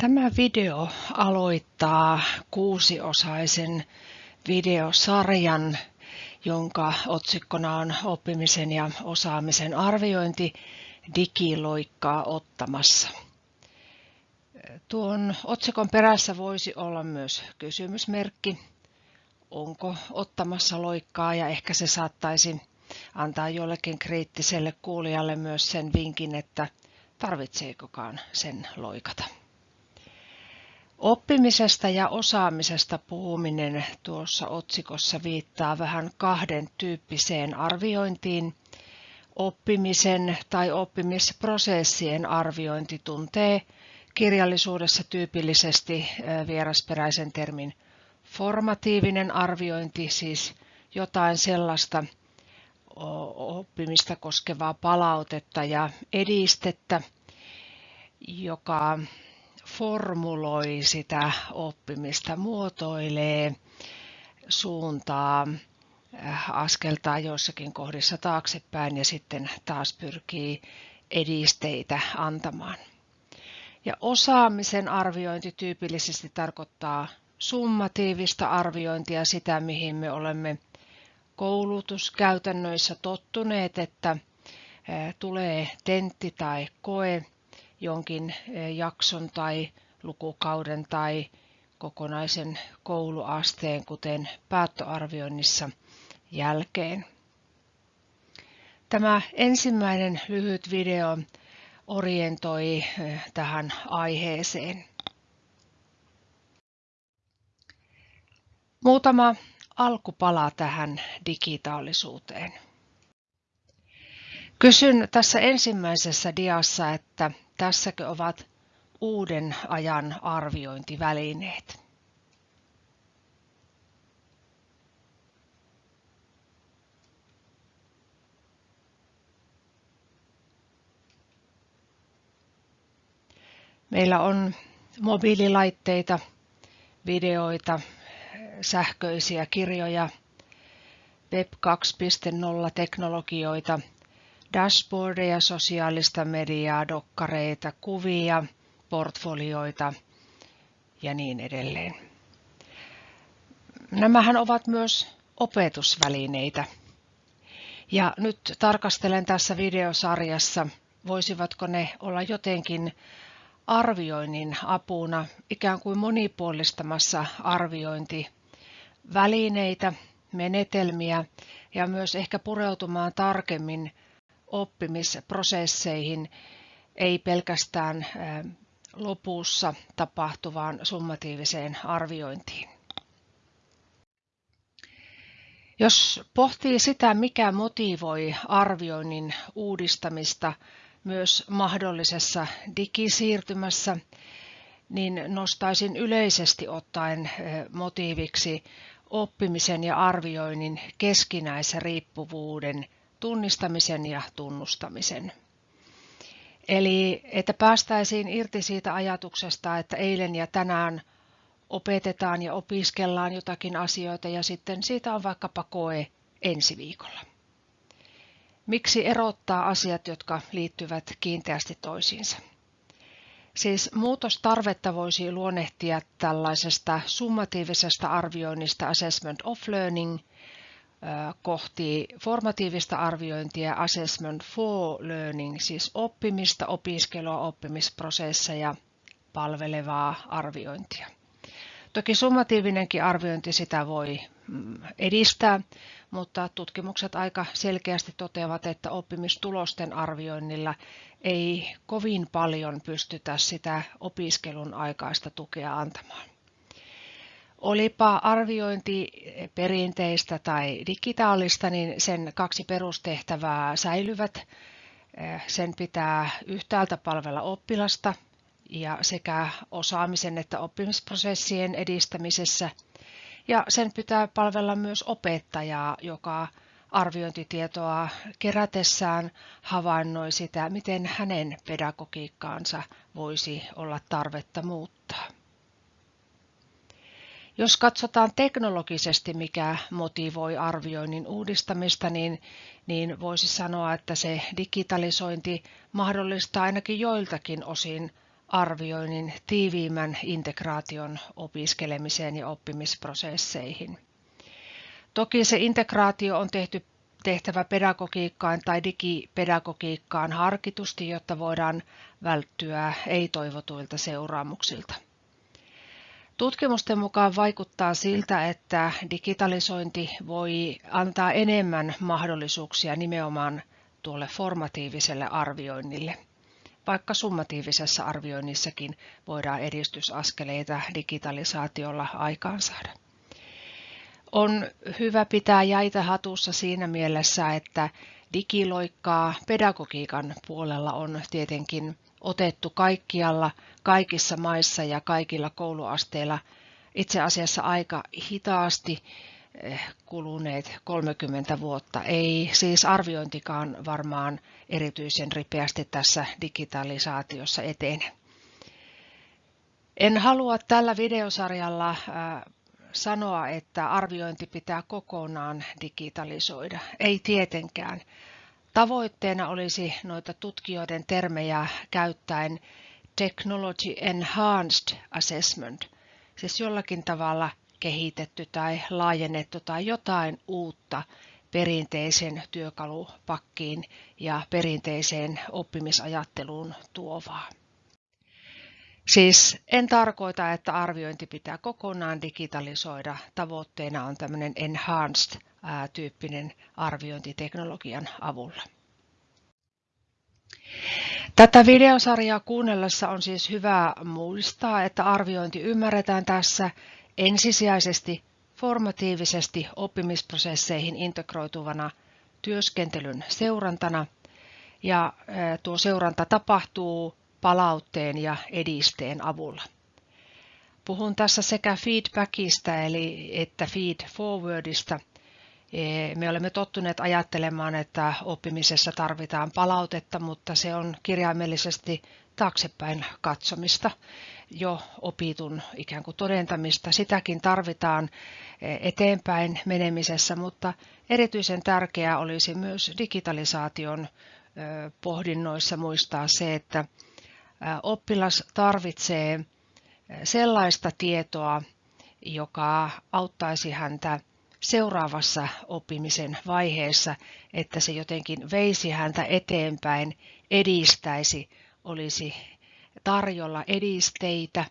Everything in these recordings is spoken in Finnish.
Tämä video aloittaa kuusiosaisen videosarjan, jonka otsikkona on oppimisen ja osaamisen arviointi digiloikkaa ottamassa. Tuon otsikon perässä voisi olla myös kysymysmerkki, onko ottamassa loikkaa ja ehkä se saattaisi antaa jollekin kriittiselle kuulijalle myös sen vinkin, että tarvitseekokaan sen loikata. Oppimisesta ja osaamisesta puhuminen tuossa otsikossa viittaa vähän kahden tyyppiseen arviointiin. Oppimisen tai oppimisprosessien arviointi tuntee kirjallisuudessa tyypillisesti vierasperäisen termin formatiivinen arviointi, siis jotain sellaista oppimista koskevaa palautetta ja edistettä, joka formuloi sitä oppimista, muotoilee, suuntaa, äh, askeltaa joissakin kohdissa taaksepäin ja sitten taas pyrkii edisteitä antamaan. Ja osaamisen arviointi tyypillisesti tarkoittaa summatiivista arviointia, sitä mihin me olemme koulutuskäytännöissä tottuneet, että äh, tulee tentti tai koe jonkin eh, jakson tai lukukauden tai kokonaisen kouluasteen, kuten päättöarvioinnissa jälkeen. Tämä ensimmäinen lyhyt video orientoi eh, tähän aiheeseen. Muutama alkupala tähän digitaalisuuteen. Kysyn tässä ensimmäisessä diassa, että Tässäkö ovat uuden ajan arviointivälineet? Meillä on mobiililaitteita, videoita, sähköisiä kirjoja, Web 2.0 teknologioita, dashboardeja, sosiaalista mediaa, dokkareita, kuvia, portfolioita ja niin edelleen. Nämähän ovat myös opetusvälineitä. Ja nyt tarkastelen tässä videosarjassa, voisivatko ne olla jotenkin arvioinnin apuna, ikään kuin monipuolistamassa arviointivälineitä, menetelmiä ja myös ehkä pureutumaan tarkemmin oppimisprosesseihin, ei pelkästään lopussa tapahtuvaan summatiiviseen arviointiin. Jos pohtii sitä, mikä motivoi arvioinnin uudistamista myös mahdollisessa digisiirtymässä, niin nostaisin yleisesti ottaen motiiviksi oppimisen ja arvioinnin keskinäisen riippuvuuden tunnistamisen ja tunnustamisen. Eli että päästäisiin irti siitä ajatuksesta, että eilen ja tänään opetetaan ja opiskellaan jotakin asioita ja sitten siitä on vaikkapa koe ensi viikolla. Miksi erottaa asiat, jotka liittyvät kiinteästi toisiinsa? Siis muutostarvetta voisi luonnehtia tällaisesta summatiivisesta arvioinnista Assessment of Learning – kohti formatiivista arviointia Assessment for Learning, siis oppimista, opiskelua, oppimisprosesseja palvelevaa arviointia. Toki summatiivinenkin arviointi sitä voi mm, edistää, mutta tutkimukset aika selkeästi toteavat, että oppimistulosten arvioinnilla ei kovin paljon pystytä sitä opiskelun aikaista tukea antamaan. Olipa arviointi perinteistä tai digitaalista, niin sen kaksi perustehtävää säilyvät. Sen pitää yhtäältä palvella oppilasta ja sekä osaamisen että oppimisprosessien edistämisessä. Ja sen pitää palvella myös opettajaa, joka arviointitietoa kerätessään havainnoi sitä, miten hänen pedagogiikkaansa voisi olla tarvetta muuttaa. Jos katsotaan teknologisesti, mikä motivoi arvioinnin uudistamista, niin, niin voisi sanoa, että se digitalisointi mahdollistaa ainakin joiltakin osin arvioinnin tiiviimmän integraation opiskelemiseen ja oppimisprosesseihin. Toki se integraatio on tehty tehtävä pedagogiikkaan tai digipedagogiikkaan harkitusti, jotta voidaan välttyä ei-toivotuilta seuraamuksilta. Tutkimusten mukaan vaikuttaa siltä, että digitalisointi voi antaa enemmän mahdollisuuksia nimenomaan tuolle formatiiviselle arvioinnille, vaikka summatiivisessa arvioinnissakin voidaan edistysaskeleita digitalisaatiolla aikaansaada. On hyvä pitää jäitä hatussa siinä mielessä, että digiloikkaa pedagogiikan puolella on tietenkin otettu kaikkialla, kaikissa maissa ja kaikilla kouluasteilla itse asiassa aika hitaasti eh, kuluneet 30 vuotta. Ei siis arviointikaan varmaan erityisen ripeästi tässä digitalisaatiossa etene. En halua tällä videosarjalla sanoa, että arviointi pitää kokonaan digitalisoida. Ei tietenkään. Tavoitteena olisi noita tutkijoiden termejä käyttäen Technology Enhanced Assessment, siis jollakin tavalla kehitetty tai laajennettu tai jotain uutta perinteisen työkalupakkiin ja perinteiseen oppimisajatteluun tuovaa. Siis en tarkoita, että arviointi pitää kokonaan digitalisoida. Tavoitteena on tämmöinen enhanced-tyyppinen arviointiteknologian avulla. Tätä videosarjaa kuunnellessa on siis hyvä muistaa, että arviointi ymmärretään tässä ensisijaisesti formatiivisesti oppimisprosesseihin integroituvana työskentelyn seurantana. Ja tuo seuranta tapahtuu palautteen ja edisteen avulla. Puhun tässä sekä feedbackista eli että feed forwardista. E, me olemme tottuneet ajattelemaan, että oppimisessa tarvitaan palautetta, mutta se on kirjaimellisesti taaksepäin katsomista, jo opitun ikään kuin todentamista. Sitäkin tarvitaan e, eteenpäin menemisessä, mutta erityisen tärkeää olisi myös digitalisaation pohdinnoissa muistaa se, että oppilas tarvitsee sellaista tietoa, joka auttaisi häntä seuraavassa oppimisen vaiheessa, että se jotenkin veisi häntä eteenpäin, edistäisi, olisi tarjolla edisteitä,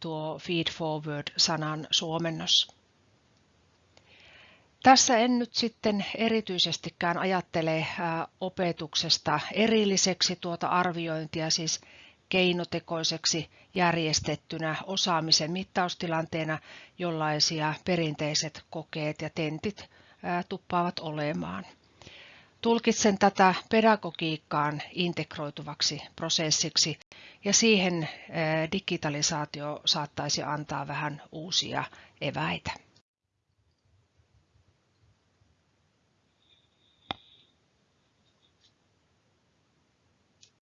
tuo feed forward-sanan suomennos. Tässä en nyt sitten erityisestikään ajattele opetuksesta erilliseksi tuota arviointia, siis keinotekoiseksi järjestettynä osaamisen mittaustilanteena, jollaisia perinteiset kokeet ja tentit tuppaavat olemaan. Tulkitsen tätä pedagogiikkaan integroituvaksi prosessiksi ja siihen digitalisaatio saattaisi antaa vähän uusia eväitä.